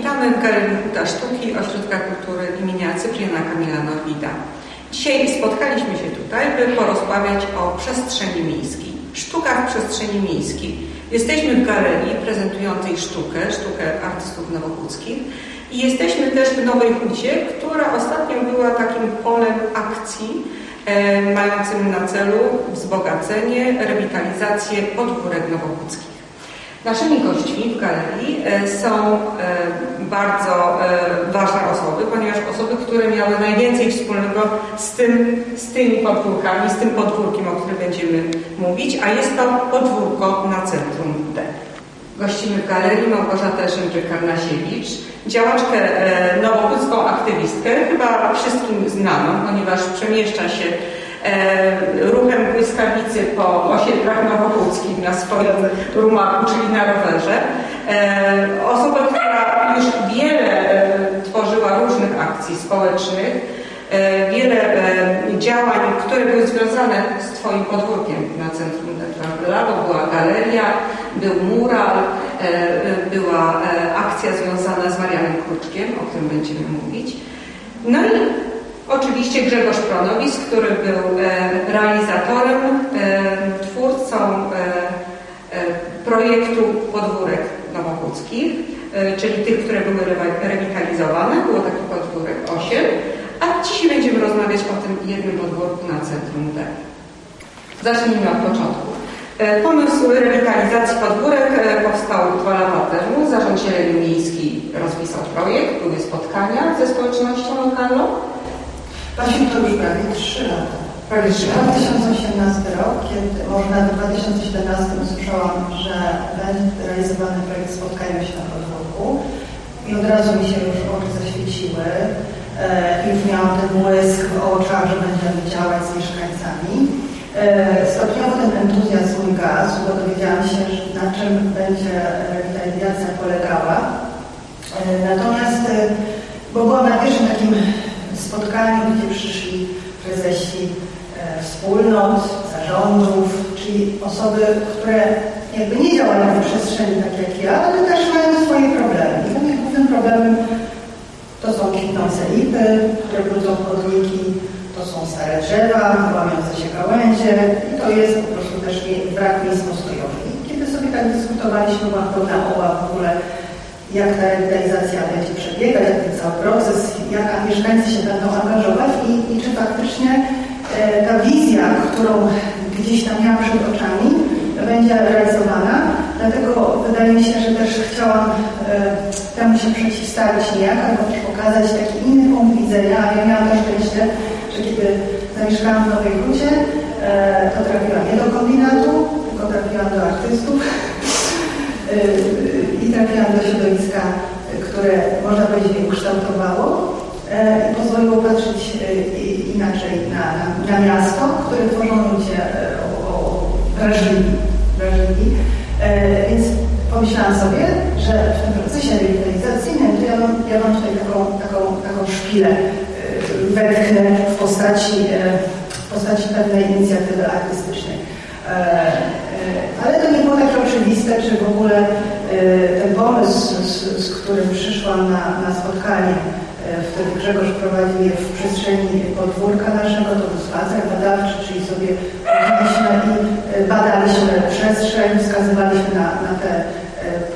Witamy w Galerii Huta Sztuki Ośrodka Kultury imienia Cypriana Kamila Norwida. Dzisiaj spotkaliśmy się tutaj, by porozmawiać o przestrzeni miejskiej, sztukach przestrzeni miejskiej. Jesteśmy w galerii prezentującej sztukę, sztukę artystów nowochódzkich i jesteśmy też w Nowej Hucie, która ostatnio była takim polem akcji e, mającym na celu wzbogacenie, rewitalizację podwórek nowochódzkich. Naszymi gośćmi w galerii e, są e, bardzo e, ważne osoby, ponieważ osoby, które miały najwięcej wspólnego z, tym, z tymi podwórkami, z tym podwórkiem, o którym będziemy mówić, a jest to podwórko na centrum D. Gościmy w galerii Małgorzatę Szymczyk-Karnasiewicz, działaczkę nowochódzką aktywistkę, chyba wszystkim znaną, ponieważ przemieszcza się ruchem błyskawicy po osiedlach nowochódzkich na swoim rumaku, czyli na rowerze. E, osoba, która już wiele e, tworzyła różnych akcji społecznych, wiele działań, które były związane z Twoim podwórkiem na centrum Teatrala, bo była galeria, był mural, była akcja związana z Marianem Kruczkiem, o którym będziemy mówić. No i Oczywiście Grzegorz Pronowis, który był e, realizatorem, e, twórcą e, projektu podwórek nowochódzkich, czyli tych, które były rewitalizowane. Było taki podwórek 8. A dzisiaj będziemy rozmawiać o tym jednym podwórku na centrum D. Zacznijmy od początku. Pomysł rewitalizacji podwórek powstał dwa lata temu. Zarząd Zieleni Miejskiej rozpisał projekt, były spotkania ze społecznością lokalną. Właśnie to już prawie 3 lata. Prawie 3 lata. 2018 rok, kiedy może nawet w 2017 usłyszałam, że będzie realizowany projekt Spotkajmy się na podwórku i od razu mi się już oczy zaświeciły. E, już miałam ten błysk w oczach, że będziemy działać z mieszkańcami. E, stopniowo ten entuzjazm mój gasł, bo dowiedziałam się, na czym będzie rewitalizacja polegała. E, natomiast, bo byłam na pierwszym takim spotkaniu, gdzie przyszli prezesi e, wspólnot, zarządów, czyli osoby, które jakby nie działają w przestrzeni tak jak ja, ale też mają swoje problemy. I dla głównym problemem to są kwitnące lipy, które brudzą chodniki, to są stare drzewa, łamiące się gałęzie i to jest po prostu też brak miejsc postojowych. I kiedy sobie tak dyskutowaliśmy, byłam pełna oła w ogóle jak ta rewitalizacja będzie przebiegać, jak ten cały proces, jak mieszkańcy się będą angażować i, i czy faktycznie e, ta wizja, którą gdzieś tam miałam przed oczami, będzie realizowana. Dlatego wydaje mi się, że też chciałam e, temu się przeciwstawić niejak, albo też pokazać taki inny punkt widzenia, ja miałam też szczęście, że kiedy zamieszkałam w Nowej Hucie, e, to trafiłam nie do kombinatu, tylko trafiłam do artystów, i trafiłam do środowiska, które można powiedzieć mnie ukształtowało e, i pozwoliło patrzeć e, inaczej na, na, miasto, które tworzą ludzie e, wrażliwi. wrażliwi. Więc pomyślałam sobie, że w tym procesie rewitalizacyjnym to ja mam, ja mam tutaj taką, taką, taką szpilę wetchnę w postaci, w postaci pewnej inicjatywy artystycznej. Ale to nie było takie oczywiste, czy w ogóle ten pomysł, z, z którym przyszłam na, na spotkanie, wtedy Grzegorz prowadził je w przestrzeni podwórka naszego, to był spacer badawczy, czyli sobie chodziliśmy i e, badaliśmy przestrzeń, wskazywaliśmy na, na te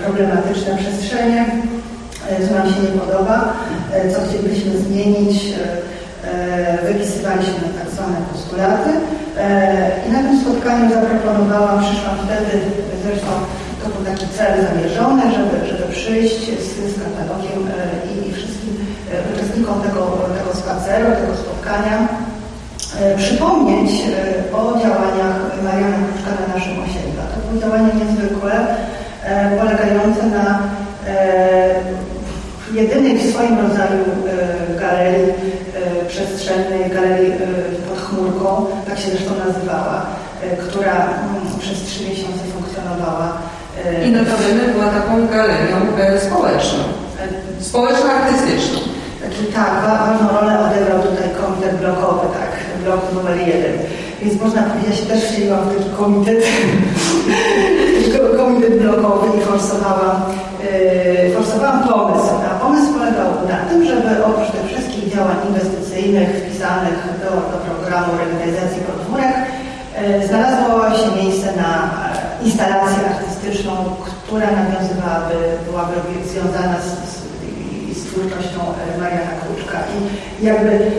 problematyczne przestrzenie, co nam się nie podoba, co chcielibyśmy zmienić, wypisywaliśmy tak zwane postulaty. I na tym spotkaniu zaproponowałam, przyszłam wtedy, zresztą to był taki cel zamierzony, żeby, żeby przyjść z, z katalogiem e, i, i wszystkim e, uczestnikom tego, tego spaceru, tego spotkania, e, przypomnieć o działaniach Mariana Kruczka na naszym osiedlu. To było działanie niezwykłe, polegające na jedynej w swoim rodzaju galerii przestrzeni tak się zresztą nazywała, która mm, przez trzy miesiące funkcjonowała. I notabene była taką galerią e, społeczną, e, społeczno-artystyczną. Tak, wa- ważną rolę odegrał tutaj komitet blokowy, tak, blok numer jeden. Więc można powiedzieć, też w taki komitet, komitet blokowy i forsowałam, yy, forsowałam pomysł. A pomysł polegał na tym, żeby oprócz tych wszystkich działań inwestycyjnych wpisanych do, do programu rewitalizacji podwórek, yy, znalazło się miejsce na instalację artystyczną, która nawiązywałaby, byłaby związana z, z z twórczością e, Mariana Kruczka. I jakby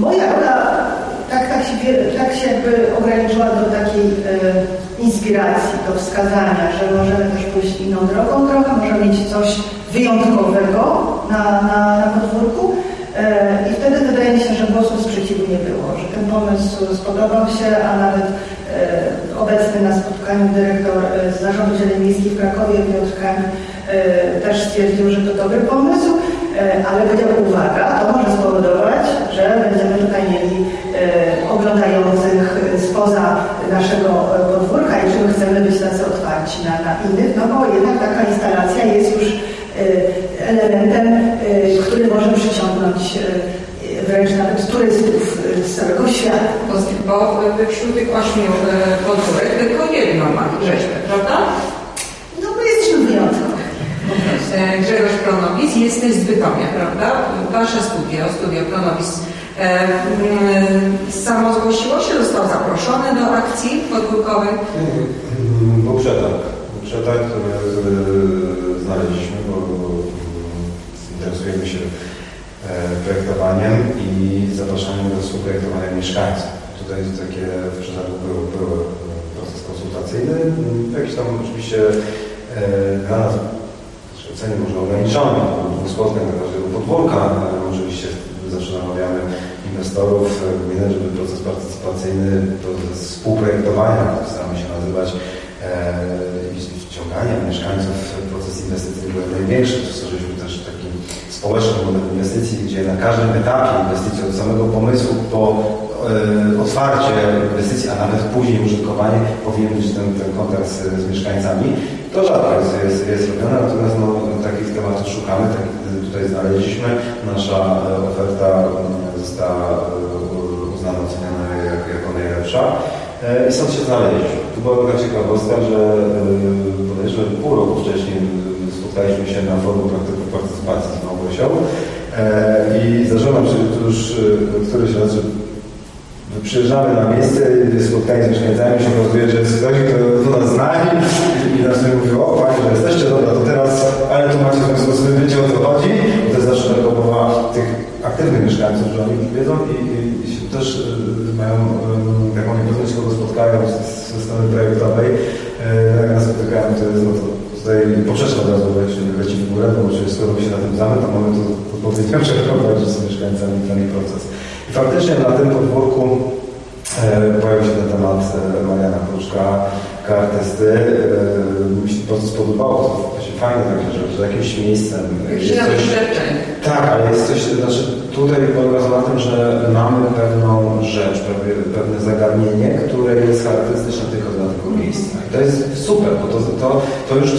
moja rola tak, tak, się, tak się jakby ograniczyła do takiej e, inspiracji, do wskazania, że możemy też pójść inną drogą trochę, możemy mieć coś wyjątkowego na, na, na podwórku. E, I wtedy wydaje mi się, że głosu sprzeciwu nie było, że ten pomysł spodobał się, a nawet e, obecny na spotkaniu dyrektor e, z Zarządu Zieleni Miejskiej w Krakowie, Piotr e, też stwierdził, że to dobry pomysł, ale powiedział uwaga, to może spowodować, że będziemy tutaj mieli oglądających spoza naszego podwórka i czy my chcemy być tacy otwarci na, na innych, no bo jednak taka instalacja jest już elementem, może przyciągnąć e, wręcz nawet turystów e, z całego świata. Bo, e, wśród tych ośmiu e, podwórek tylko jedno ma rzeźbę, prawda? No my jesteśmy wyjątkowi. E, Grzegorz Pronowicz, jesteś z Bytomia, prawda? Wasze studio, studio Pronowicz, e, mm, samo zgłosiło się, został zaproszony do akcji podwórkowej. Był przetarg. Był przetarg, który e, znaleźliśmy, bo mm, interesujemy się e, projektowaniem i zapraszaniem do współprojektowania mieszkańców. Tutaj takie w przetargu był, był proces konsultacyjny. Mm, Jakiś tam oczywiście e, dla nas znaczy ocenie może dwóch spotkań na każdego podwórka. ale Oczywiście zawsze namawiamy inwestorów e, gminy, żeby proces partycypacyjny, proces współprojektowania, jak staramy się nazywać, i wciągania mieszkańców w proces inwestycyjny był największy. Stworzyliśmy też taki społeczny model inwestycji, gdzie na każdym etapie inwestycji, od samego pomysłu po e, otwarcie inwestycji, a nawet później użytkowanie, powinien być ten, ten kontakt z, z mieszkańcami. To rzadko jest, jest, jest robione, natomiast no, takich tematów szukamy, tak tutaj znaleźliśmy. Nasza e, oferta mm, została e, uznana, oceniona jak, jako najlepsza. I stąd się znaleźliśmy. Tu była taka ciekawostka, że bodajże pół roku wcześniej spotkaliśmy się na forum praktyków partycypacji z Małgosią e, i zdarzyło nam się już e, któryś raz, że przyjeżdżamy na miejsce, spotkanie z mieszkańcami, się okazuje, że jest ktoś, kto nas zna i, nas mówił, o Panie, że jesteście, dobra, to teraz, ale tu macie w związku z tym, wiecie o co chodzi. I to jest zawsze taka obawa tych aktywnych mieszkańców, że oni już wiedzą i, i, i też y, mają taką niepewność, kogo spotkają ze strony projektowej. Jak nas spotykają, to jest, no to tutaj poprzeczka od razu leci, leci w górę, bo oczywiście skoro się na tym znamy, to mamy to odpowiednio przeprowadzić z mieszkańcami ten proces. I faktycznie na tym podwórku e, pojawił się ten temat e, Mariana Kruczka, artysty. E, mi się to bardzo spodobało, to właśnie fajne takie rzeczy, że jakimś miejscem Jakieś jest coś, tak, ale jest coś, znaczy tutaj polega na tym, że mamy pewną rzecz, pewne, zagadnienie, które jest charakterystyczne tylko dla tego miejsca. I to jest super, bo to, to, to już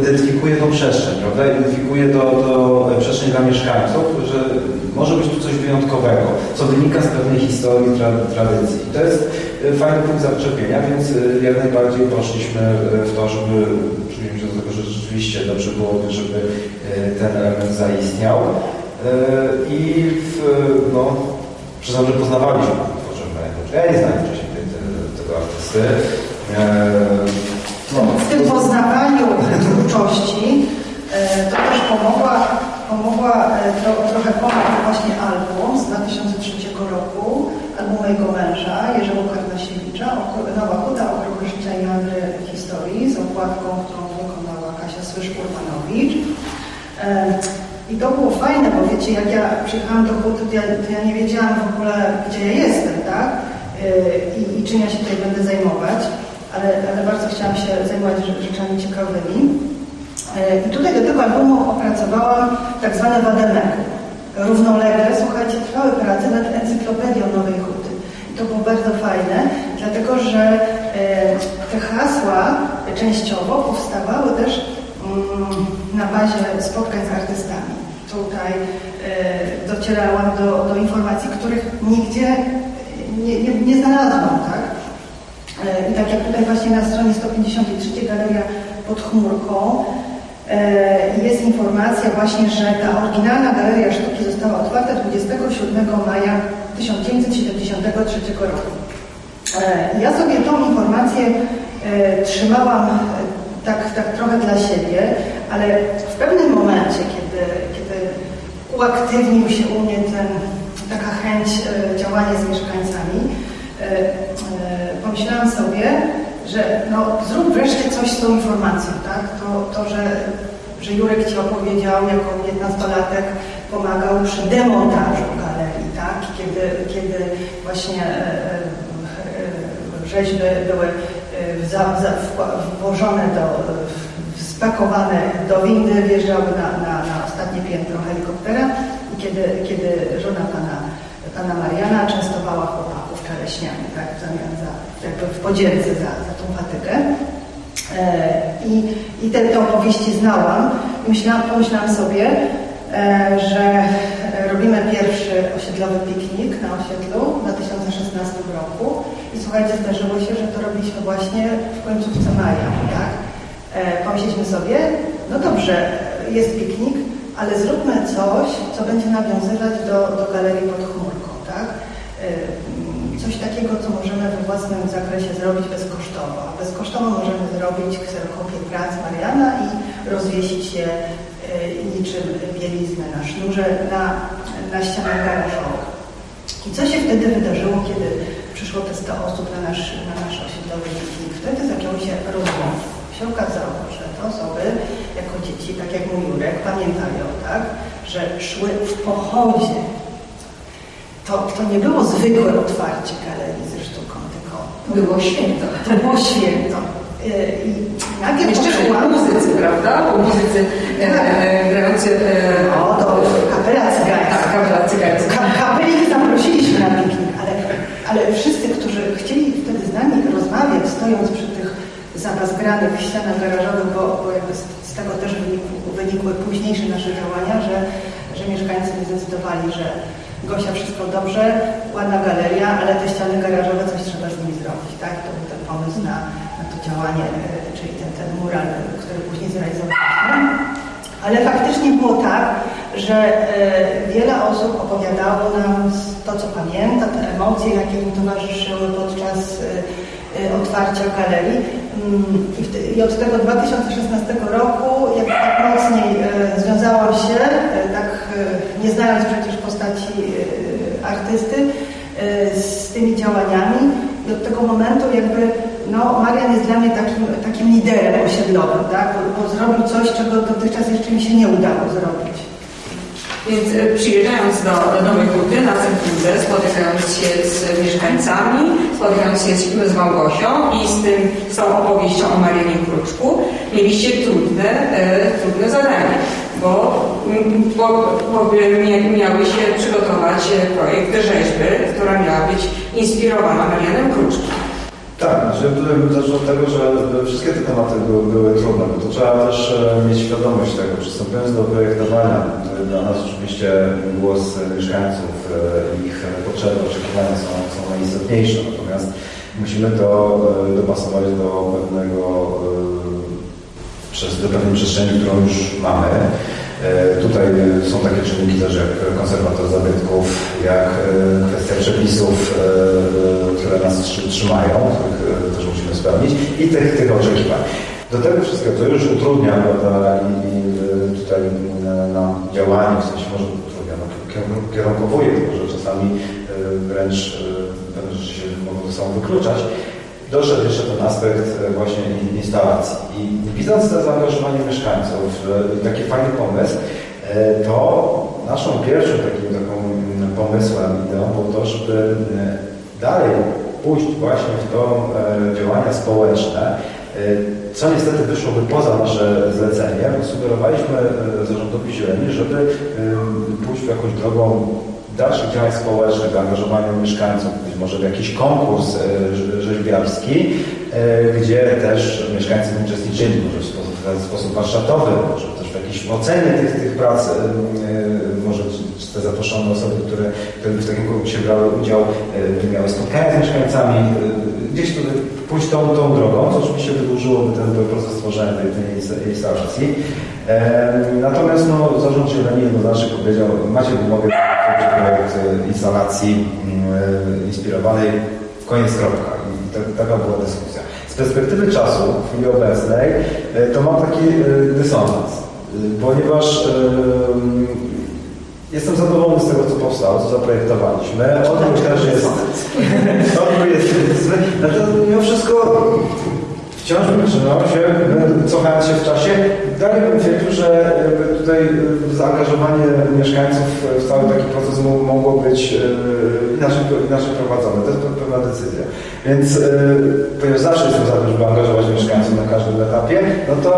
identyfikuje tą przestrzeń, prawda? Identyfikuje to, to przestrzeń dla mieszkańców, że może być tu coś wyjątkowego, co wynika z pewnej historii, tra, tradycji. I to jest e, fajny punkt zaczepienia, więc e, jak najbardziej poszliśmy e, w to, żeby przyjęliśmy się do tego, że rzeczywiście dobrze byłoby, żeby ten element zaistniał. I w, no, przyznam, że poznawaliśmy Ja nie znałem wcześniej tego artysty. E, No, W tym poznawaniu twórczości e, to też pomogła, pomogła e, tro, trochę pomógł właśnie album z 2003 roku, album mojego męża, Jerzego Karnasiewicza, Nowa Huta, Okruchy Życia i Meandry Historii z okładką, którą wykonała Kasia Słysz-Urbanowicz. E, I to było fajne, bo wiecie, jak ja przyjechałam do Huty, to ja, to ja nie wiedziałam w ogóle, gdzie ja jestem, tak? E, I, I czym ja się tutaj będę zajmować ale, ale bardzo chciałam się zajmować rze- rzeczami ciekawymi. E, I tutaj do tego albumu opracowałam tak zwane wademeku. Równolegle, słuchajcie, trwały prace nad encyklopedią Nowej Huty. I to było bardzo fajne, dlatego że e, te hasła częściowo powstawały też mm, na bazie spotkań z artystami. Tutaj docierałam do, do informacji, których nigdzie nie, nie, nie znalazłam, tak? E, I tak jak tutaj właśnie na stronie 153 Galeria pod chmurką e, jest informacja właśnie, że ta oryginalna Galeria Sztuki została otwarta 27 maja 1973 roku. E, Ja sobie tą informację trzymałam tak, tak trochę dla siebie, ale w pewnym momencie, kiedy, kiedy uaktywnił się u mnie ten, taka chęć e, działania z mieszkańcami, e, e, pomyślałam sobie, że no, zrób wreszcie coś z tą informacją, tak? To, to że, że Jurek Ci opowiedział, jako 15-latek pomagał przy demontażu galerii, tak? Kiedy, kiedy właśnie rzeźby były włożone do, spakowane do windy, wjeżdżały na, na, na ostatnie piętro kiedy, kiedy żona pana, pana Mariana częstowała chłopaków czereśniami, tak, w zamian za, jakby w podzięce za, za tą patykę. E, I, i te, te opowieści znałam myślałam, pomyślałam sobie, e, że robimy pierwszy osiedlowy piknik na osiedlu w 2016 roku i słuchajcie, zdarzyło się, że to robiliśmy właśnie w końcówce maja, tak? E, Pomyśleliśmy sobie, no dobrze, jest piknik, ale zróbmy coś, co będzie nawiązywać do, do galerii pod chmurką, tak? E, Coś takiego, co możemy we własnym zakresie zrobić bezkosztowo. Bezkosztowo możemy zrobić kserokopię prac Mariana i rozwiesić je e, niczym bieliznę na sznurze na, na ścianach garażowych. I co się wtedy wydarzyło, kiedy przyszło te 100 osób na nasz, na nasz osiedlowy piknik? Wtedy zaczęło się rozmów. Się okazało, że te osoby jako dzieci, tak jak mój Jurek, pamiętają, tak, że szły w pochodzie. To, to nie było zwykłe otwarcie galerii ze sztuką, tylko Było święto. to było święto. E, I nagle Jeszcze poczułam... muzycy, prawda? Bo muzycy e, e, grający... E, No, to kapela cygańska. Tak, kapela cygańska. Ka- Kapeli zaprosiliśmy na piknik, ale, ale wszyscy, którzy chcieli wtedy z nami rozmawiać, stojąc przy tych zabazgranych ścianach garażowych, bo, bo z, tego też wynikły, późniejsze nasze działania, że, że mieszkańcy zdecydowali, że Gosia, wszystko dobrze, ładna galeria, ale te ściany garażowe coś trzeba z nimi zrobić, tak? To był ten pomysł na, na to działanie, e, czyli ten, ten mural, który później zrealizowaliśmy. Ale faktycznie było tak, że e, wiele osób opowiadało nam to, co pamięta, te emocje, jakie im towarzyszyły podczas e, otwarcia galerii. Mm, I, od tego 2016 roku, jak tak mocniej e, związałam się, e, tak nie znając przecież postaci artysty, z tymi działaniami i od tego momentu jakby no, Marian jest dla mnie takim, takim liderem osiedlowym, tak? bo, bo zrobił coś, czego dotychczas jeszcze mi się nie udało zrobić. Więc e, przyjeżdżając do, do Huty na Centruzę, spotykając się z mieszkańcami, spotykając się z, Małgosią i z, tym, z tą opowieścią o Marianie Kruczku, mieliście trudne, e, trudne zadanie, bo, bo, bo mia- miały się przygotować e, projekt rzeźby, która miała być inspirowana Marianem Kruczkiem. Tak, że tutaj zacznę od tego, że wszystkie te tematy były, były trudne, bo to trzeba też e, mieć świadomość tego. Przystępując do projektowania, e, dla nas oczywiście głos mieszkańców, e, ich potrzeby, oczekiwania są, są najistotniejsze, natomiast musimy to dopasować do pewnego do pewnej przestrzeni, którą już mamy. E, Tutaj są takie czynniki też jak konserwator zabytków, jak e, kwestia przepisów, e, które nas trzy- trzymają, których e, też musimy spełnić i tych, tych oczekiwań. Do tego wszystkiego, co już utrudnia prawda, i, i tutaj nam działanie, w sensie może utrudnia, no, kier- kierunkowuje, tylko że czasami wręcz pewne rzeczy się mogą ze sobą wykluczać. Doszedł jeszcze ten aspekt e, właśnie in- instalacji. I widząc to zaangażowanie mieszkańców, e, taki fajny pomysł, e, to naszą pierwszym takim taką mm, pomysłem, ideą było to, żeby dalej pójść właśnie w to działania społeczne, co niestety wyszłoby poza nasze zlecenie, sugerowaliśmy zarządowi zieleni, żeby pójść w jakąś drogą dalszych działań społecznych, angażowania mieszkańców, być może w jakiś konkurs e, rze- rzeźbiarski, e, gdzie też mieszkańcy uczestniczyli, może w sposób, warsztatowy, może też w jakiejś ocenie tych, tych prac, e, może te zaproszone osoby, które, które w takim konkursie brały udział, miały spotkania z mieszkańcami, gdzieś tutaj pójść tą, tą drogą, co oczywiście wydłużyłoby ten proces tworzenia tej, tej insta- instalacji. Natomiast no, zarząd zieleni jednoznacznie powiedział, macie w umowie projekt e, instalacji mm, e, inspirowanej w koniec kropka. I ta, taka była dyskusja. Z perspektywy czasu, w chwili obecnej, e, to mam taki dysonans, ponieważ e, Jestem zadowolony z tego, co powstało, co zaprojektowaliśmy. Odwrót też jest. Odwrót jest. Natomiast mimo wszystko wciąż bym trzymał się, e, cofając się w czasie, dalej bym twierdził, że tutaj e, zaangażowanie mieszkańców w cały taki proces mo- mogło być e, inaczej, inaczej prowadzone. To jest pe- pewna decyzja. Więc ponieważ zawsze jestem za tym, żeby angażować mieszkańców na każdym etapie, no to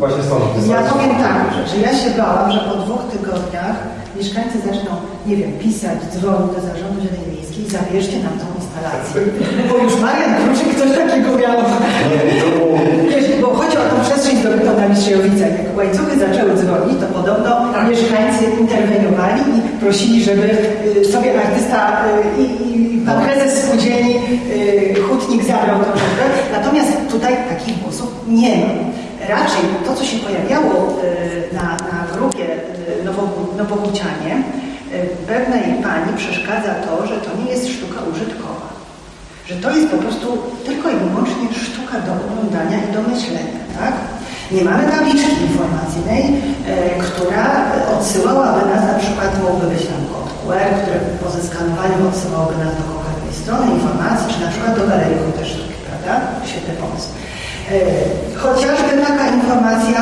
właśnie stąd Ja powiem tak, że, że ja się bałam, że po dwóch tygodniach mieszkańcy zaczną, nie wiem, pisać, dzwonić do Zarządu Zieleni Miejskiej, zabierzcie nam tą instalację. Bo już Marian Kruczyk coś takiego miał. Bo chodzi o tą przestrzeń zdobytą na Mistrzejowicach. Jak łańcuchy zaczęły dzwonić, to podobno Tak. mieszkańcy interweniowali i prosili, żeby y, sobie artysta y, i, i pan No. prezes spółdzielni y, Hutnik zabrał tą rzecz. Natomiast tutaj takich głosów nie ma. Raczej to, co się pojawiało na, na grupie Nowogó- Nowogócianie, y, pewnej pani przeszkadza to, że to nie jest sztuka użytkowa że to jest po prostu tylko i wyłącznie sztuka do oglądania i do myślenia, tak? Nie mamy tabliczki informacyjnej, e, która odsyłałaby nas, na przykład mógłby być tam kod QR, który po zeskanowaniu odsyłałby nas do konkretnej strony informacji, czy na przykład do Galerii Krótej Sztuki, prawda? Świetny pomysł. E, Chociażby taka informacja,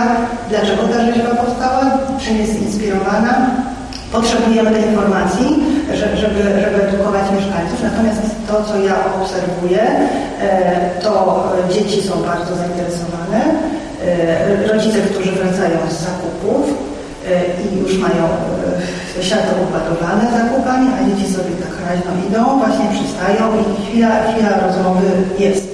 dlaczego ta rzeźba powstała, czym jest inspirowana, Potrzebujemy tej informacji, że- żeby, żeby edukować mieszkańców. Natomiast to, co ja obserwuję, e, to dzieci są bardzo zainteresowane. E, Rodzice, którzy wracają z zakupów e, i już mają e, siatę układowane zakupami, a dzieci sobie tak raźno idą, właśnie przystają i chwila, chwila rozmowy jest.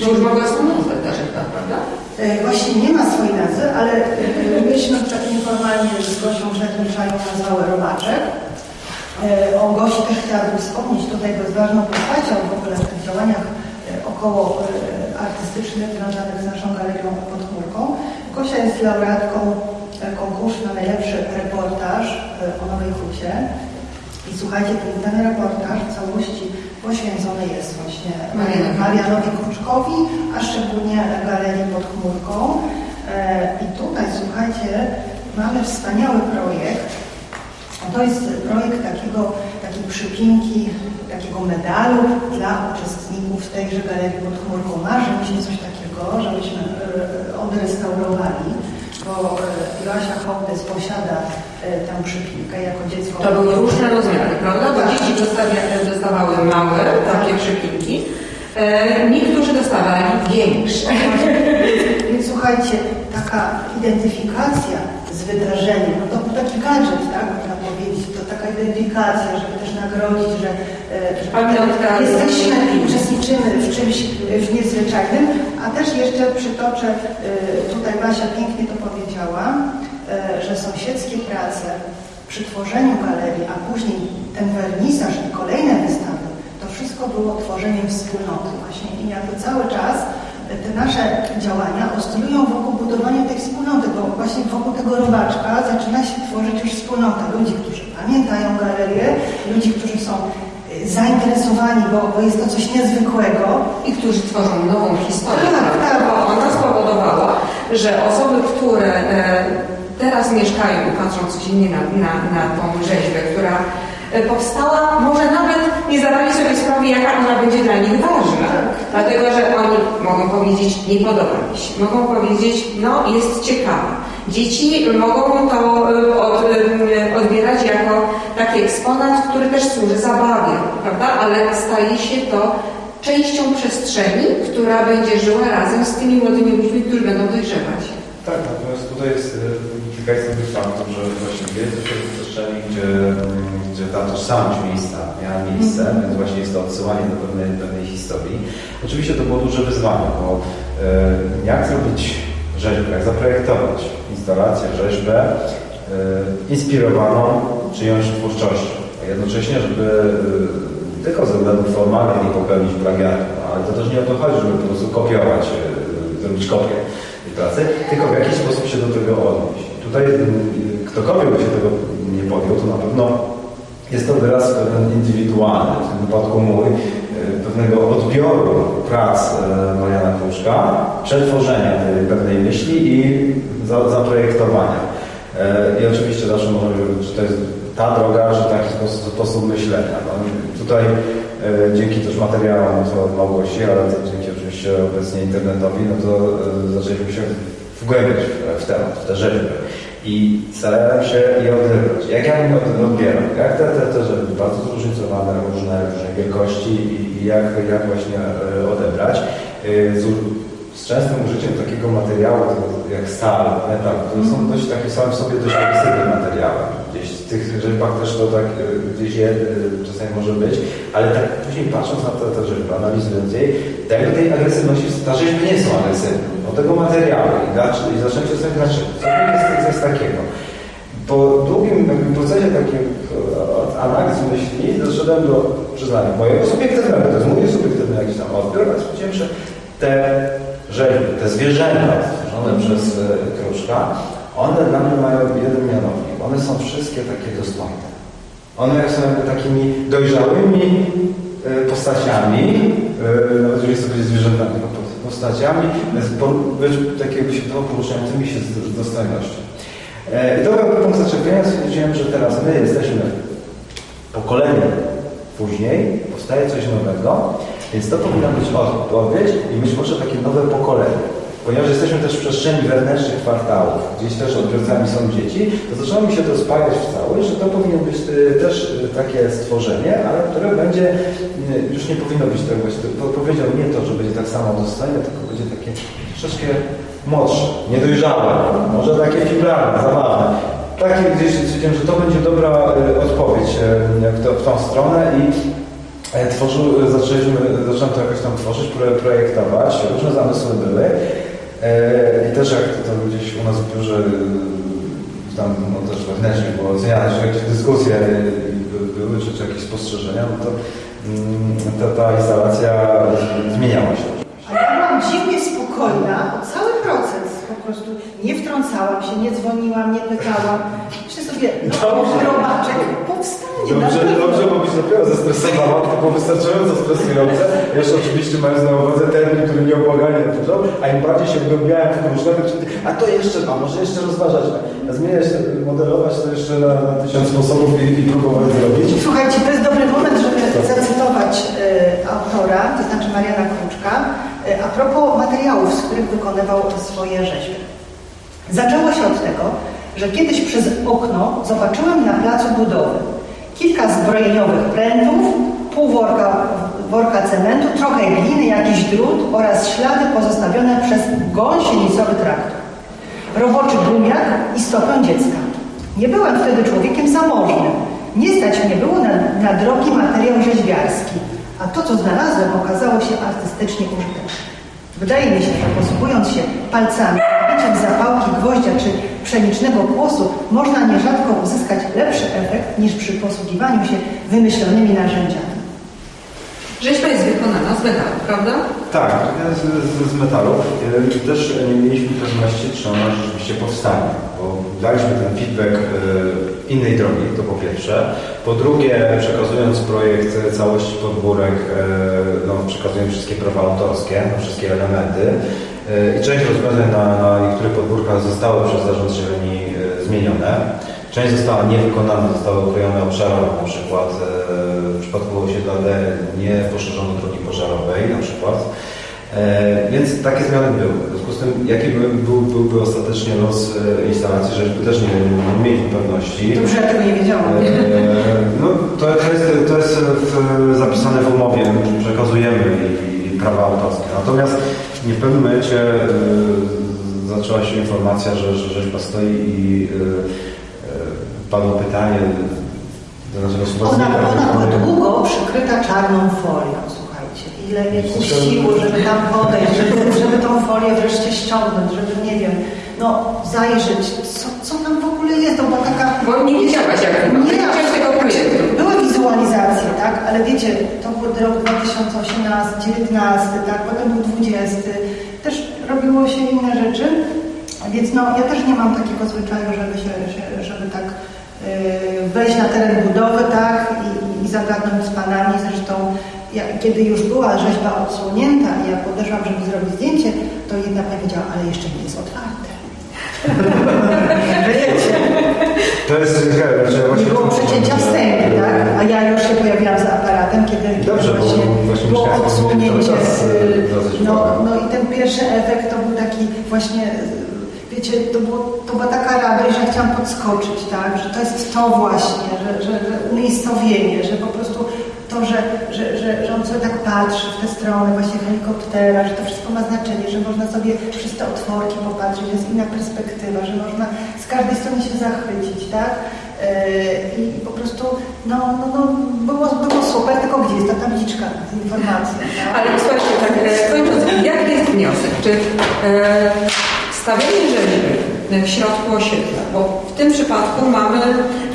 Bo już mogła są nazwę ta rzecza, prawda? E, Właśnie nie ma swojej nazwy, ale e, myśmy tak nieformalnie z Gosią Grzegniszają nazwały Robaczek. E, O Gosi też chciałabym wspomnieć tutaj, jest ważną postacią w ogóle w tych działaniach e, około e, artystycznych związanych z naszą galerią pod chmurką. Gosia jest laureatką e, konkursu na najlepszy reportaż e, o Nowej Hucie. I słuchajcie, ten, ten reportaż w całości poświęcony jest właśnie Marianowi. Kruczkowi, a szczególnie Galerii pod chmurką. E, I tutaj, słuchajcie, mamy wspaniały projekt. To jest projekt takiego, takiej przypinki, takiego medalu dla uczestników tejże Galerii pod chmurką. Marzy mi się coś takiego, żebyśmy e, odrestaurowali, bo e, Joasia Hołdys posiada e, tę przypinkę jako dziecko. To były różne rozmiary, prawda? Bo Tak. dzieci dostawały małe, takie przypinki. E, niektórzy dostawali większe. Więc słuchajcie, taka identyfikacja z wydarzeniem, no to taki gadżet, tak, można powiedzieć, to taka identyfikacja, żeby też nagrodzić, że Pamiątka. jesteśmy, uczestniczymy w czymś e, w niezwyczajnym, a też jeszcze przytoczę, e, tutaj Basia pięknie to powiedziała, e, że sąsiedzkie prace przy tworzeniu galerii, a później ten wernisaż i kolejne wystawy, to wszystko było tworzeniem wspólnoty właśnie i jakby cały czas te nasze działania oscylują wokół budowania tej wspólnoty, bo właśnie wokół tego robaczka zaczyna się tworzyć już wspólnota ludzi, którzy pamiętają galerię, ludzi, którzy są zainteresowani, bo, bo jest to coś niezwykłego. I którzy tworzą nową historię. Tak, prawda? tak. Bo ona spowodowała, że osoby, które e, teraz mieszkają i patrzą codziennie na, na, na tą rzeźbę, która powstała, może nawet nie zdawali sobie sprawy, jaka ona będzie dla nich ważna. Dlatego, że oni mogą powiedzieć, nie podoba mi się. Mogą powiedzieć, no jest ciekawa. Dzieci mogą to e, od, e, odbierać jako taki eksponat, który też służy zabawie, prawda? Ale staje się to częścią przestrzeni, która będzie żyła razem z tymi młodymi ludźmi, którzy będą dojrzewać. Tak, natomiast tutaj jest e, kilka istotnych faktów, że właśnie też przestrzeni, gdzie, gdzie ta tożsamość miejsca miała miejsce, więc właśnie jest to odsyłanie do pewnej, pewnej historii. Oczywiście to było duże wyzwanie, bo e, jak zrobić rzeźbę, jak zaprojektować instalację, rzeźbę e, inspirowaną czyjąś twórczością, a jednocześnie, żeby e, tylko ze względów formalnych nie popełnić plagiatu, no, ale to też nie o to chodzi, żeby po prostu kopiować, zrobić kopię tej pracy, tylko w jakiś sposób się do tego odnieść. Tutaj mm, ktokolwiek by się tego nie podjął, to na pewno jest to wyraz pewien indywidualny, w tym wypadku mój, e, pewnego odbioru prac e, Mariana Kruszka, przetworzenia pewnej myśli i za, zaprojektowania. E, I oczywiście zawsze możemy powiedzieć, że to jest ta droga, że taki sposób, sposób myślenia. No, tutaj e, dzięki też materiałom od Małgosi, ale dzięki oczywiście obecnie internetowi, no to zaczęliśmy się wgłębiać w temat, w te rzeźby. I starałem się je odgrywać. Jak ja od- odbieram? Jak te, te, te rzeczy bardzo zróżnicowane, różne, różnej wielkości i, i jak, jak właśnie e, odebrać. E, z częstym użyciem takiego materiału jak stal, metal, które są dość takie same w sobie dość agresywne materiały. Gdzieś w tych rzeźbach też to tak e, gdzieś je e, czasami może być, ale tak później patrząc na te, rzeźby, analizując jej, tego tej agresywności, ta rzeźby nie są agresywne, od tego materiału i, dlaczego, i zacząłem się zastanawiać, dlaczego, co to jest, co jest takiego. Po długim procesie takiej e, analizy myśli doszedłem do przyznania mojego subiektywnego, to jest mój subiektywny jakiś tam odbiór, ale stwierdziłem, że te rzeźby, te zwierzęta stworzone przez e, Kruszka, one dla mnie mają jeden mianownik. One są wszystkie takie dostojne. One są jakby takimi dojrzałymi e, postaciami, e, nawet jeżeli sobie zwierzętami, postaciami, takie jakby się poruszającymi się z dostojnością. I to był punkt zaczepienia, stwierdziłem, że teraz my jesteśmy pokoleniem później, powstaje coś nowego, więc to powinna być odpowiedź i być może takie nowe pokolenie. Ponieważ jesteśmy też w przestrzeni wewnętrznych kwartałów, gdzieś też odbiorcami są dzieci, to zaczęło mi się to spajać w całość, że to powinno być y, też y, takie stworzenie, ale które będzie, y, już nie powinno być tak właśnie, powiedział nie to, że będzie tak samo dostojne, tylko będzie takie troszeczkę młodsze, niedojrzałe, może takie fiblarne, zabawne. Takie gdzieś że to będzie dobra odpowiedź w, tą stronę i tworzył, zaczęliśmy, zacząłem to jakoś tam tworzyć, pro- projektować, różne zamysły były. E, I też jak to gdzieś u nas w biurze tam no, też wewnętrznie było oceniane, że jakieś dyskusje by- były, czy, czy jakieś spostrzeżenia, no to mm, ta, ta instalacja zmieniała się. A ja byłam dziwnie spokojna o cały proces. Po prostu nie wtrącałam się, nie dzwoniłam, nie pytałam. Myślę sobie, no robaczek powstanie. Dobrze, dobrze, bo byś dopiero zestresowała, to było wystarczająco stresujące. Jeszcze oczywiście mając na uwadze termin, który nieubłaganie dużo, a im bardziej się wgłębiałem w różne a to jeszcze, a może jeszcze rozważać, a zmieniać, modelować to jeszcze na, na tysiąc sposobów i, i próbować zrobić. Słuchajcie, to jest dobry moment, żeby zacytować y, autora, to znaczy Mariana Kruczka, a propos materiałów, z których wykonywał swoje rzeźby. Zaczęło się od tego, że kiedyś przez okno zobaczyłem na placu budowy kilka zbrojeniowych prętów, pół worka, worka cementu, trochę gliny, jakiś drut oraz ślady pozostawione przez gąsienicowy traktor. Roboczy gumiak i stopę dziecka. Nie byłem wtedy człowiekiem zamożnym. Nie stać mnie było na, na drogi materiał rzeźbiarski, a to, co znalazłem, okazało się artystycznie użyteczne. Wydaje mi się, że posługując się palcami, biciem zapałki, gwoździa czy pszenicznego kłosu, można nierzadko uzyskać lepszy efekt niż przy posługiwaniu się wymyślonymi narzędziami. Rzeźba jest wykonana z metalu, prawda? Tak, z, z, z metalu. E, Też nie mieliśmy pewności, czy ona rzeczywiście powstanie, bo daliśmy ten feedback e, innej drogi, to po pierwsze. Po drugie, przekazując projekt całości podbórek, e, no, przekazujemy wszystkie prawa autorskie, no, wszystkie elementy. I część rozwiązań na, na niektórych podbórkach zostały przez zarząd zieleni zmienione. Część została niewykonana, zostały ukrojone obszarowo, na przykład przypadku osiedla D nie poszerzono drogi pożarowej na przykład. E, więc takie zmiany były. W związku z tym, jaki by, był, byłby ostatecznie los e, instalacji, żeśmy też nie, nie mieli pewności. Dobrze, ja tego nie wiedziałam. E, No, to, to, jest, to jest w, zapisane w umowie, przekazujemy i, i prawa autorskie. Natomiast nie w pewnym momencie e, zaczęła się informacja, że, że rzeźba stoi i padło pytanie Ona, ona była długo przykryta czarną folią, słuchajcie. Ile mnie kusiło, żeby tam podejść, żeby, żeby tą folię wreszcie ściągnąć, żeby, nie wiem, no zajrzeć, co, co tam w ogóle jest, no bo taka... Bo nie widziałaś, jak to. Nie widziałaś tego projektu. Były wizualizacje, tak, ale wiecie, to był rok 2018, 19, tak, potem był 20, też robiło się inne rzeczy, więc no, ja też nie mam takiego zwyczaju, żeby się, żeby tak wejść na teren budowy, tak, i, i zagadnąć z panami, zresztą ja, kiedy już była rzeźba odsłonięta i ja podeszłam, żeby zrobić zdjęcie, to jedna powiedziała, ale jeszcze nie jest otwarte. Wiecie, To jest ciekawe, nie właśnie... było przecięcia wstępy, tak? A ja już się pojawiłam z aparatem, kiedy, kiedy Dobrze, bo właśnie właśnie było odsłonięcie. y, No, no i ten pierwszy efekt to był taki właśnie, y, wiecie, to, było, to była taka radość, że chciałam podskoczyć, tak? Że to jest to właśnie, że, że, że umiejscowienie, że po prostu to, że, że, że, że on sobie tak patrzy w tę stronę właśnie helikoptera, że to wszystko ma znaczenie, że można sobie przez te otworki popatrzeć, jest inna perspektywa, że można z każdej strony się zachwycić, tak? Yy, I po prostu, no, no, no było, było super, tylko gdzie jest ta tabliczka z informacją? tak? Ale słuchajcie, tak e, kończąc, jaki jest wniosek? Czy e, stawianie rzeźby w środku osiedla, bo w tym przypadku mamy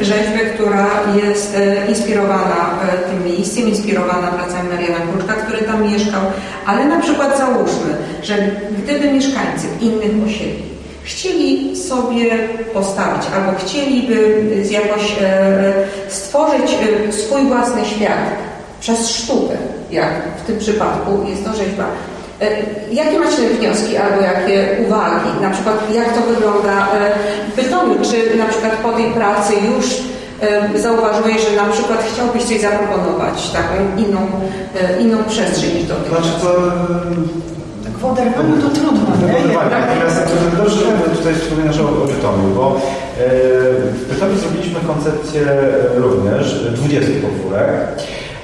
rzeźbę, która jest e, inspirowana e, tym miejscem, inspirowana pracami Mariana Kruczka, który tam mieszkał, ale na przykład załóżmy, że gdyby mieszkańcy innych osiedli chcieli sobie postawić albo chcieliby jakoś e, stworzyć swój własny świat przez sztukę, jak w tym przypadku jest to rzeźba. E, Jakie macie wnioski albo jakie uwagi? Na przykład jak to wygląda e, w Bytomiu? Czy na przykład po tej pracy już e, zauważyłeś, że na przykład chciałbyś coś zaproponować, taką inną, inną przestrzeń niż do tej Znaczy to... Tak w oderwaniu to trudno, nie? Zdecydowanie. Natomiast to dobrze, że tutaj wspominasz o, o Bytomiu, bo w Bytomiu zrobiliśmy koncepcję również 20 podwórek.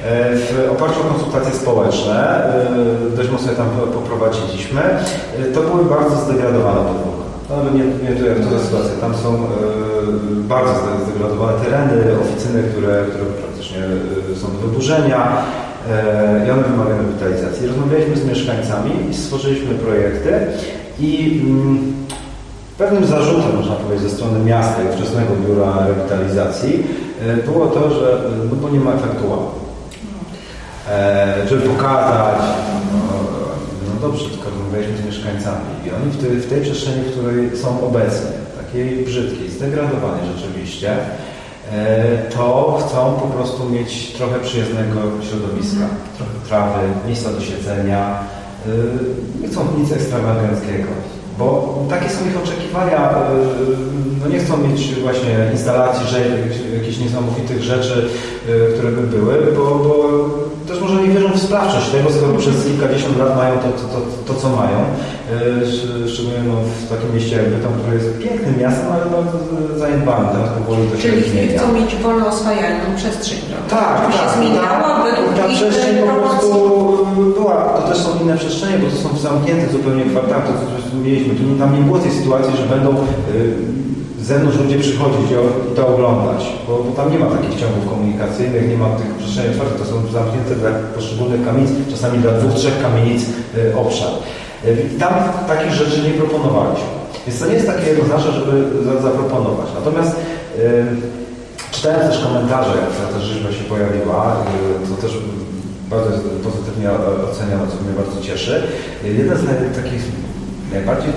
W oparciu o konsultacje społeczne, e, dość mocno tam po- poprowadziliśmy, E, to były bardzo zdegradowane podwórka. No, nie, nie to jak sytuacja. Tam są e, bardzo zde- zdegradowane tereny, oficyny, które, które praktycznie są do wyburzenia i one wymagają rewitalizacji. Rozmawialiśmy z mieszkańcami i stworzyliśmy projekty i mm, pewnym zarzutem, można powiedzieć, ze strony miasta i wczesnego biura rewitalizacji było to, że no bo nie ma efektu. E, żeby pokazać, no, no dobrze, tylko rozmawialiśmy z mieszkańcami i oni w tej, w tej przestrzeni, w której są obecni, takiej brzydkiej, zdegradowanej rzeczywiście, e, to chcą po prostu mieć trochę przyjaznego środowiska, trochę trawy, miejsca do siedzenia, e, nie chcą nic ekstrawaganckiego. Bo takie są ich oczekiwania. No nie chcą mieć właśnie instalacji, że jakichś niesamowitych rzeczy, które by były, bo, bo też może nie wierzą w sprawczość tego, skoro przez kilkadziesiąt lat mają to, to, to, to co mają. Sz- Szczególnie no, w takim mieście jak Bytom, które jest pięknym miastem, ale bardzo zaniedbanym. Teraz powoli to się Czyli zmienia. chcą mieć wolno oswajalną przestrzeń. prawda? Tak, Żeby się tak. zmieniała ta, według ta ich przestrzeń po prostu była, to też są inne przestrzenie, bo to są zamknięte zupełnie kwartały, to co mieliśmy. Tu tam nie było tej sytuacji, że będą y, zewnątrz ludzie przychodzić i to oglądać, bo, bo tam nie ma takich ciągów komunikacyjnych, nie ma tych przestrzeni otwartych, to są zamknięte dla poszczególnych kamienic, czasami dla dwóch, trzech kamienic y, obszar. Y, I tam takich rzeczy nie proponowaliśmy. Więc to nie jest takie jednoznaczne, żeby za, zaproponować. Natomiast y, Czytałem też komentarze, jak ta rzeźba się pojawiła, y, to też bardzo pozytywnie oceniano, co mnie bardzo cieszy. Jeden z takich najbardziej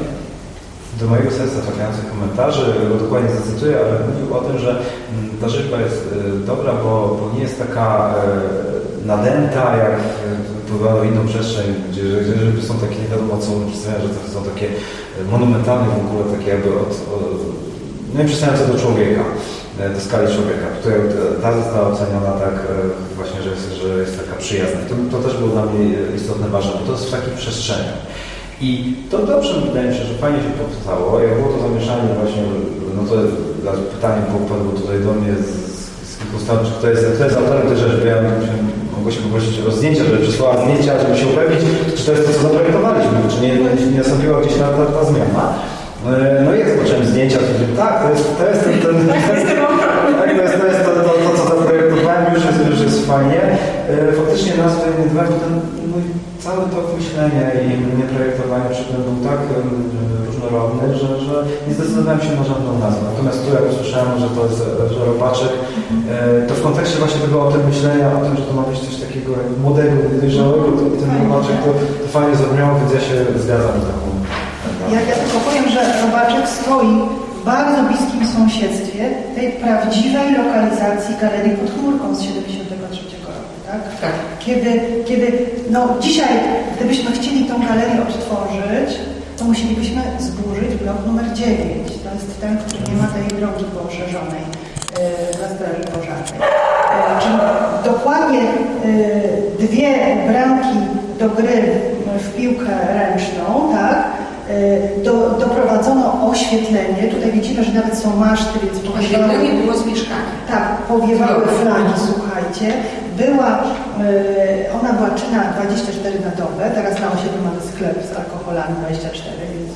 do mojego serca trafiających komentarzy, go dokładnie zacytuję, ale mówił o tym, że mm, ta rzeźba jest y, dobra, bo, bo nie jest taka y, nadęta, jak wpływa w inną przestrzeń, gdzie, gdzie rzeźby są takie nie wiadomo co że to są takie monumentalne w ogóle, takie jakby od, od no przystające do człowieka, e, do skali człowieka. Tutaj e, ta została oceniona tak e, właśnie, że jest, że jest taka przyjazna. To, to też było dla mnie istotne, ważne, bo to jest w takich przestrzeniach. I to dobrze wydaje mi się, że fajnie się powstało. Jak było to zamieszanie właśnie, no to dla pytanie było padło tutaj do mnie z, z kilku stron, czy kto jest, kto jest autorem tej rzeczy, bo ja musiałem, mogę się poprosić o zdjęcia, żeby przysłała zdjęcia, żeby się upewnić, czy to jest to, co zaprojektowaliśmy, czy nie, nie nastąpiła gdzieś ta, ta, ta zmiana. E, No i jak zobaczyłem zdjęcia, to mówię, tak, to jest, to jest ten, ten, ten, to jest to, jest to, to, to co zaprojektowałem, już jest, już jest fajnie. E, Faktycznie nazwy nie bo ten mój cały tok myślenia i mnie projektowania przy tym był tak różnorodny, że, że nie zdecydowałem się na żadną nazwę. Natomiast tu jak usłyszałem, że to jest e, że robaczek, e, to w kontekście właśnie tego o tym myślenia, o tym, że to ma być coś takiego młodego, dojrzałego, to ten robaczek to, to fajnie zabrzmiało, więc ja się zgadzam z taką. Ja, ja tylko powiem, że Robaczek stoi w bardzo bliskim sąsiedztwie tej prawdziwej lokalizacji Galerii pod chmurką z 73 roku, tak? Tak. Kiedy, kiedy, no dzisiaj, gdybyśmy chcieli tą galerię odtworzyć, to musielibyśmy zburzyć blok numer 9. To jest ten, który nie ma tej drogi poszerzonej yy, na Straży Pożarnej. Yy, czyli dokładnie yy, dwie bramki do gry w piłkę ręczną, tak? Do, doprowadzono oświetlenie. Tutaj widzimy, że nawet są maszty, więc powiewały, Oświetlenie było z mieszkania. tak, powiewały flagi, słuchajcie. Była, yy, ona była czynna 24 na dobę, teraz na osiedlu mamy sklep z alkoholami 24, więc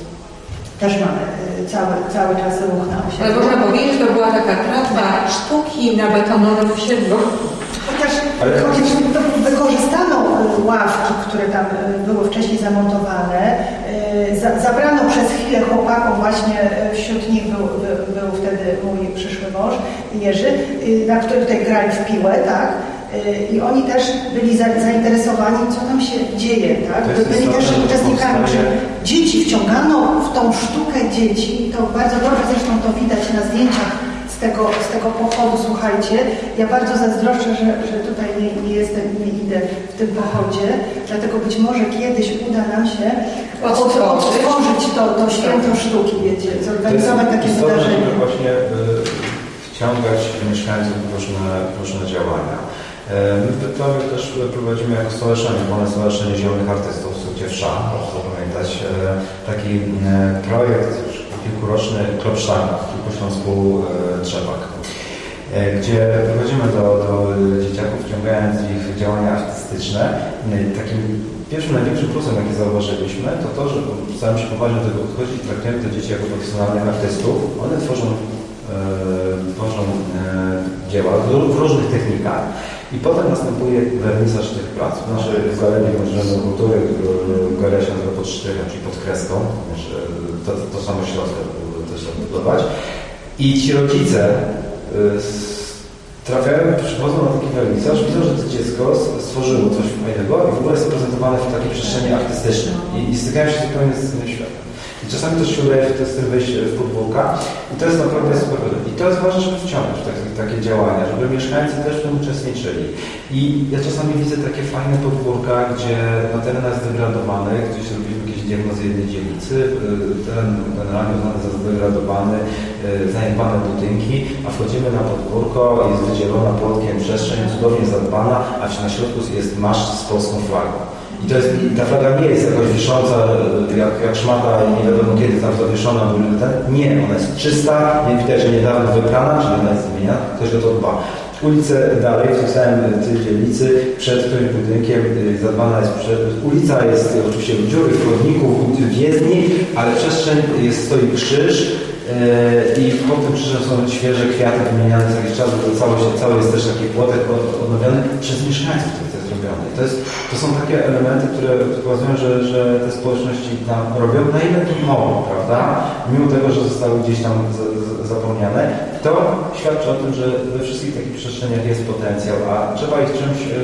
też mamy yy, cały, cały czas ruch na Ale osiedlu. można powiedzieć, że to była taka tratwa sztuki na betonowym osiedlu. Chociaż, Ale- chociaż to wykorzystano ławki, które tam y, były wcześniej zamontowane. za- Zabrano przez chwilę chłopakom, właśnie y, wśród nich był, był, wtedy mój przyszły mąż, Jerzy, y, na który tutaj grali w piłę, tak? I oni też byli za- zainteresowani, co tam się dzieje, tak? Byli też uczestnikami, że dzieci wciągano w tą sztukę dzieci, to bardzo dobrze zresztą to widać na zdjęciach z tego, z tego pochodu, słuchajcie. Ja bardzo zazdroszczę, że, że tutaj nie, nie jestem, nie idę w tym pochodzie, dlatego być może kiedyś uda nam się od, Odtworzyć. odtworzyć to, to święto sztuki, wiecie, zorganizować takie istotne, wydarzenie. żeby właśnie y, wciągać mieszkańców w różne, różne działania. E, My w Bytowie też prowadzimy jako stowarzyszenie, Wolne Stowarzyszenie Zielonych Artystów z Ciewsza, proszę zapamiętać, e, taki projekt kilkuroczny Klopsztang w Kilkuśląsku Trzepak, e, gdzie prowadzimy do, do dzieciaków, wciągając ich działania artystyczne. E, Takim pierwszym, największym plusem, jaki zauważyliśmy, to to, że staramy się poważnie do tego podchodzić traktujemy te dzieci jako profesjonalnych artystów. One tworzą e, tworzą dzieła w różnych technikach i potem następuje wernisaż tych prac. W naszej galerii Urzędu Kultury e, galeria się nazywa pod sztrychem, czyli pod kreską, e, to, to samo środka też budować. I ci rodzice e, trafiają, przychodzą na taki wernisaż, widzą, że to dziecko stworzyło coś fajnego i w ogóle jest prezentowane w takiej przestrzeni artystycznej i, i stykają się zupełnie z innym światem. I czasami też się udaje z tym wyjść w podwórka i to jest naprawdę super. I to jest ważne, żeby wciągnąć w takie, takie działania, żeby mieszkańcy też w tym uczestniczyli. I ja czasami widzę takie fajne podwórka, gdzie na terenach zdegradowanych, gdzieś robimy jakieś diagnozy jednej dzielnicy, y, teren generalnie uznany za zdegradowany, y, zaniedbane budynki, a wchodzimy na podwórko, jest wydzielona płotkiem przestrzeń, cudownie zadbana, a na środku jest maszt z polską flagą. I to jest, ta flaga nie jest jakoś wisząca jak, jak szmata i nie wiadomo kiedy tam zawieszona. bo Ten, nie, ona jest czysta, nie widać, że niedawno wyprana, czyli ona jest zmieniana, ktoś o to dba. Ulice dalej, w tym samym tej dzielnicy, przed którymś budynkiem y, zadbana jest, przed, ulica jest oczywiście dziury, chodników, jezdni, ale przestrzeń jest, stoi krzyż, e, i pod tym krzyżem są świeże kwiaty wymieniane co jakiś czas, bo cały, cały jest też taki płotek od- odnowiony przez mieszkańców, który to jest To, są takie elementy, które pokazują, że, że te społeczności tam robią na ile to mogą, prawda? Mimo tego, że zostały gdzieś tam z, z, zapomniane. To świadczy o tym, że we wszystkich takich przestrzeniach jest potencjał, a trzeba ich czymś e,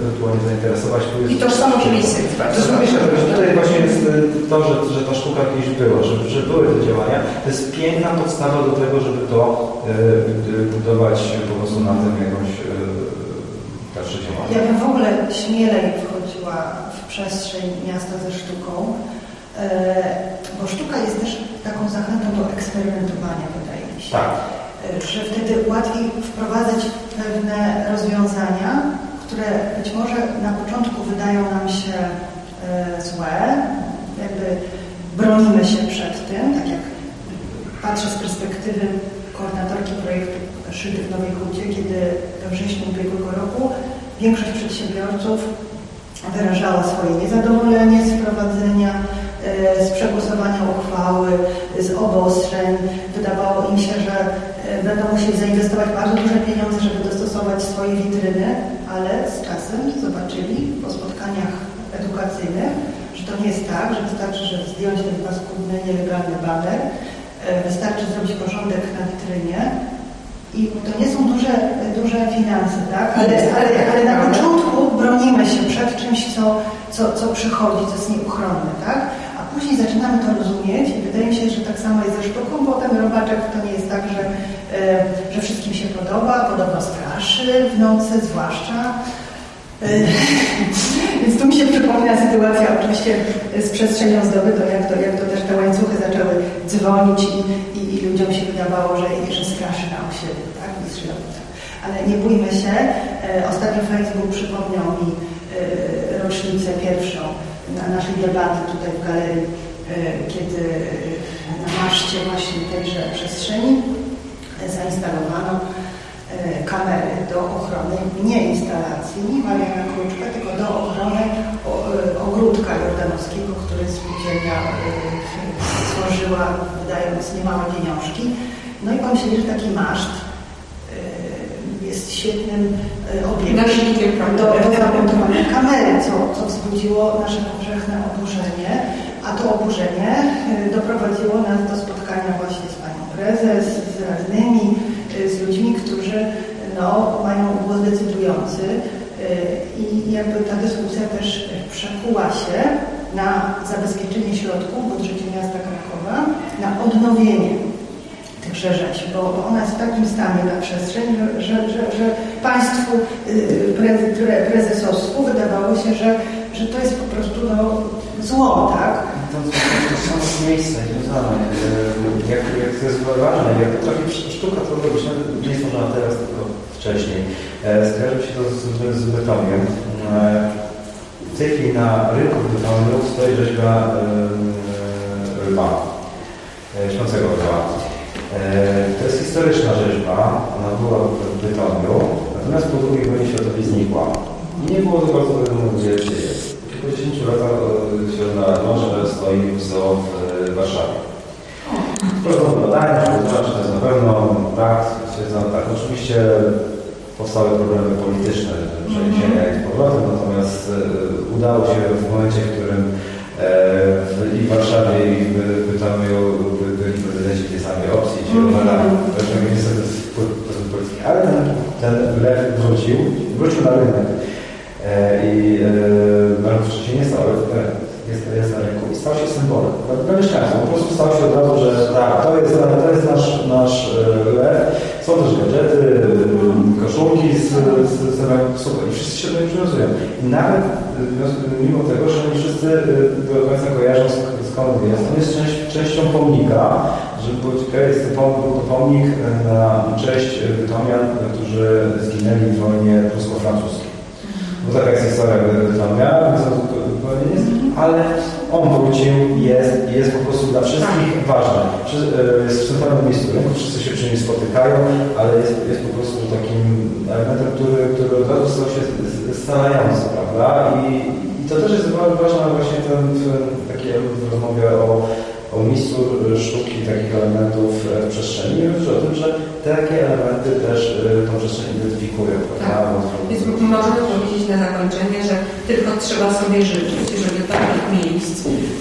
ewentualnie zainteresować. Tu jest I tożsamość miejsc. to jest myślę, że tutaj właśnie jest y, to, że, że ta sztuka kiedyś była, że, że były te działania. To jest piękna podstawa do tego, żeby to y, budować po prostu na tym jakąś. Ja bym w ogóle śmielej wchodziła w przestrzeń miasta ze sztuką, e, bo sztuka jest też taką zachętą do eksperymentowania, wydaje mi się. Tak. E, Że wtedy łatwiej wprowadzać pewne rozwiązania, które być może na początku wydają nam się e, złe, jakby bronimy się przed tym, tak jak patrzę z perspektywy koordynatorki projektu Szyty w Nowej Hucie, kiedy we wrześniu ubiegłego roku większość przedsiębiorców wyrażała swoje niezadowolenie z wprowadzenia, e, z przegłosowania uchwały, z obostrzeń. Wydawało im się, że będą musieli zainwestować bardzo duże pieniądze, żeby dostosować swoje witryny, ale z czasem zobaczyli po spotkaniach edukacyjnych, że to nie jest tak, że wystarczy, że zdjąć ten paskudny, nielegalny baner, e, wystarczy zrobić porządek na witrynie i to nie są duże, duże finanse, tak? Ale, ale, ale na początku bronimy się przed czymś, co, co, co przychodzi, co jest nieuchronne, tak? A później zaczynamy to rozumieć i wydaje mi się, że tak samo jest ze sztuką, bo ten robaczek to nie jest tak, że, e, że wszystkim się podoba, podobno straszy w nocy zwłaszcza. Więc tu mi się przypomina sytuacja oczywiście z przestrzenią zdoby, to jak to, jak to też te łańcuchy zaczęły dzwonić i, i, i ludziom się wydawało, że, że straszy na osiedlu, tak? Ale nie bójmy się. E, Ostatnio Facebook przypomniał mi e, rocznicę pierwszą na naszej debaty tutaj w galerii, e, kiedy na maszcie właśnie tejże przestrzeni zainstalowano kamery do ochrony nie instalacji Mariana Kruczka, tylko do ochrony e, ogródka jordanowskiego, który spółdzielnia e, stworzyła, wydając niemałe pieniążki. No i pomyśleli, że taki maszt e, jest świetnym e, obiektem. Do, do zamontowania kamery, co, co wzbudziło nasze powszechne oburzenie, a to oburzenie e, doprowadziło nas do spotkania właśnie z panią prezes, z radnymi, e, z ludźmi, którzy no, mają głos decydujący e, i jakby ta dyskusja też przekuła się na zabezpieczenie środków budżecie miasta Krakowa, na odnowienie tychże rzeczy, bo ona jest w takim stanie na przestrzeń, że, że, że, że państwu y, pre, pre, prezesowstwu wydawało się, że, że to jest po prostu no, zło, tak? To, to, to są miejsca związane. e, Jak, jak to jest ważne, jak potrafi sztuka to robić, nie można teraz, tylko wcześniej. E, Skojarzy mi się to z, z, betoniem. W tej chwili na rynku betonu stoi rzeźba e, e, śpiącego. E, To jest historyczna rzeźba, ona była w Bytomiu, natomiast po II wojnie światowej znikła. I nie było za bardzo wiadomo, gdzie jest. Po 10 latach się odnalazło, że stoi w e, Warszawie. Prowadzono badania, żeby zobaczyć, czy to jest na pewno tak, tak. Oczywiście powstały problemy polityczne, przeniesienia i z powrotem, natomiast e, udało się w momencie, w którym e, w, i w Warszawie i w w Bytomiu byli prezydenci tej samej opcji, czyli. Romana, zresztą wpływ polski, ale ten, ten lew wrócił, wrócił na rynek. E, I e, Marek wcześniej nie stał, e, jest, jest na rynku i stał się symbolem. Dla- Dla mieszkańców po prostu stał się od razu, że tak, to jest, to jest nasz, nasz e, lew. Są też gadżety, e, koszulki z, z, super i wszyscy się do niej przywiązują. I nawet e, mimo tego, że nie wszyscy e, do końca kojarzą sk- skąd jest, on jest część, częścią pomnika, żeby było ciekawe, jest to pomnik e, na cześć e, Bytomian, którzy zginęli w wojnie prusko-francuskiej. Bo taka jest historia zupełnie nie jest, ale on wrócił, jest i jest po prostu dla wszystkich ważny. Przy- e, Jest w centralnym miejscu rynku, wszyscy się przy nim spotykają, ale jest, jest po prostu takim elementem, który, który od razu stał się scalający, prawda? I, I to też jest wa- ważne właśnie ten, ten taki element w rozmowie o, o miejscu sztuki, takich elementów e, w przestrzeni. Mówisz o tym, że takie elementy też e, tą przestrzeń identyfikują, prawda? Tak. Więc możemy powiedzieć na zakończenie, że tylko trzeba sobie życzyć, żeby takich miejsc,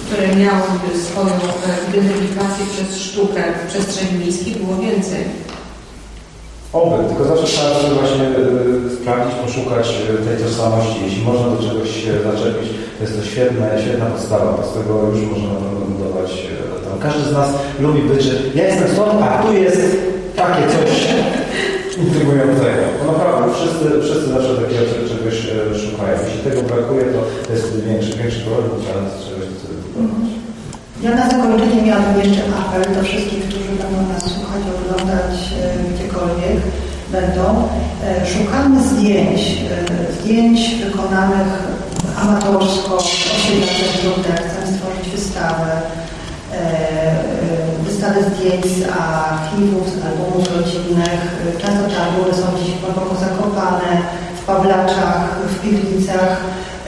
które miałyby swoją e, identyfikację przez sztukę w przestrzeni miejskiej było więcej. Oby, tylko zawsze trzeba sobie właśnie sprawdzić, poszukać tej tożsamości. Jeśli można do czegoś się zaczepić, to jest to świetna, świetna podstawa, bo z tego już można na pewno budować. Każdy z nas lubi być, że ja jestem stąd, a tu jest takie coś intrygującego. Bo naprawdę wszyscy, wszyscy zawsze takiego cze- czegoś y, szukają. Jeśli tego brakuje, to jest większy, większy problem, trzeba czegoś budować. Ja na zakończenie miałabym jeszcze apel do wszystkich, którzy będą nas słuchać, oglądać e, gdziekolwiek będą. E, Szukamy zdjęć, e, zdjęć wykonanych amatorsko, osiedlowych źródeł. Chcemy stworzyć wystawę, e, wystawę zdjęć z archiwów, z albumów rodzinnych. Często te albumy są gdzieś głęboko zakopane, w Pawlaczach, w piwnicach.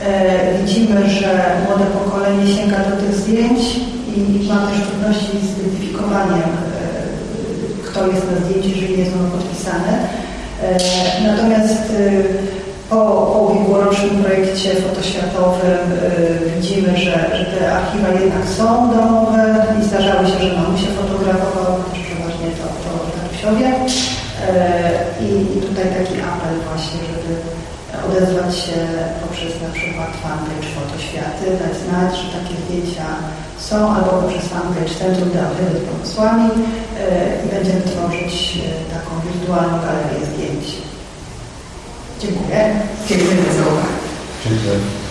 E, Widzimy, że młode pokolenie sięga do tych zdjęć i ma też trudności z identyfikowaniem, e, kto jest na zdjęciu, jeżeli nie ono podpisane. Natomiast po, po ubiegłorocznym projekcie fotoświatowym e, widzimy, że, że te archiwa jednak są domowe i zdarzały się, że mamusie fotografowały, też przeważnie to, to tatusiowie. E, I, I tutaj taki apel właśnie, żeby odezwać się poprzez na przykład fanpage Fotoświaty, dać znać, że takie zdjęcia są, albo poprzez fanpage Centrum Teatry z Pomysłami e, i będziemy tworzyć e, taką wirtualną galerię zdjęć. 就你们这一辈子的交换真是。